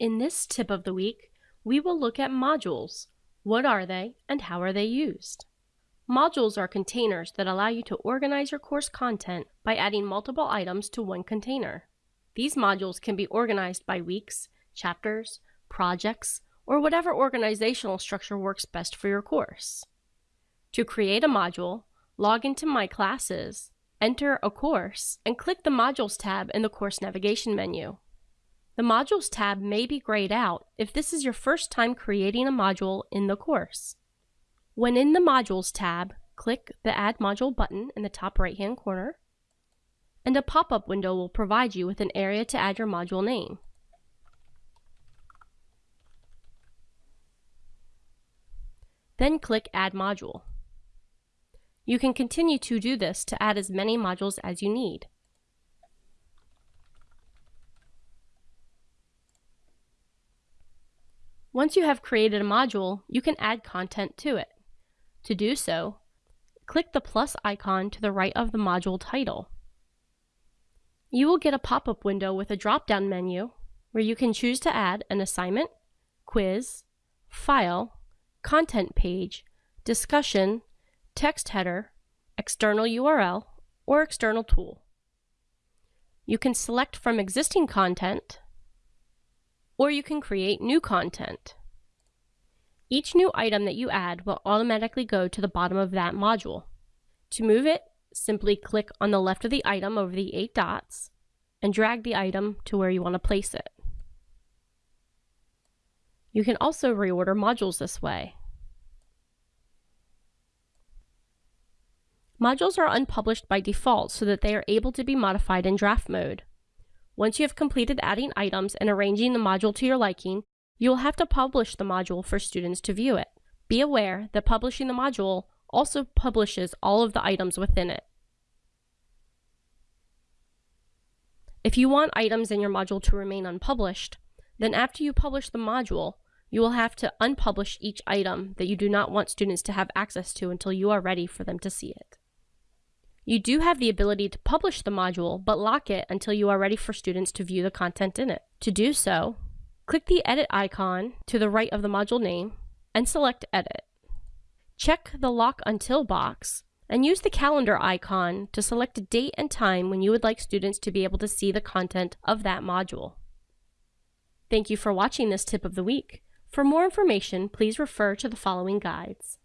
In this tip of the week, we will look at modules. What are they and how are they used? Modules are containers that allow you to organize your course content by adding multiple items to one container. These modules can be organized by weeks, chapters, projects, or whatever organizational structure works best for your course. To create a module, log into My Classes, enter a course, and click the Modules tab in the Course Navigation menu. The Modules tab may be grayed out if this is your first time creating a module in the course. When in the Modules tab, click the Add Module button in the top right-hand corner, and a pop-up window will provide you with an area to add your module name. Then click Add Module. You can continue to do this to add as many modules as you need. Once you have created a module, you can add content to it. To do so, click the plus icon to the right of the module title. You will get a pop-up window with a drop-down menu where you can choose to add an assignment, quiz, file, content page, discussion, text header, external URL, or external tool. You can select from existing content or you can create new content. Each new item that you add will automatically go to the bottom of that module. To move it, simply click on the left of the item over the eight dots and drag the item to where you want to place it. You can also reorder modules this way. Modules are unpublished by default so that they are able to be modified in draft mode. Once you have completed adding items and arranging the module to your liking, you will have to publish the module for students to view it. Be aware that publishing the module also publishes all of the items within it. If you want items in your module to remain unpublished, then after you publish the module, you will have to unpublish each item that you do not want students to have access to until you are ready for them to see it. You do have the ability to publish the module, but lock it until you are ready for students to view the content in it. To do so, click the edit icon to the right of the module name and select edit. Check the lock until box and use the calendar icon to select a date and time when you would like students to be able to see the content of that module. Thank you for watching this tip of the week. For more information, please refer to the following guides.